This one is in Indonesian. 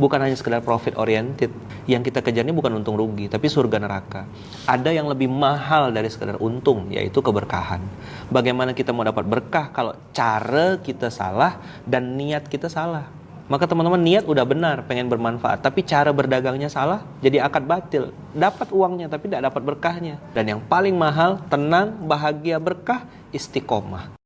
bukan hanya sekedar profit oriented. Yang kita kejar ini bukan untung rugi, tapi surga neraka. Ada yang lebih mahal dari sekedar untung, yaitu keberkahan. Bagaimana kita mau dapat berkah kalau cara kita salah dan niat kita salah? Maka teman-teman niat udah benar, pengen bermanfaat, tapi cara berdagangnya salah, jadi akad batil. Dapat uangnya tapi tidak dapat berkahnya. Dan yang paling mahal, tenang, bahagia, berkah, istiqomah.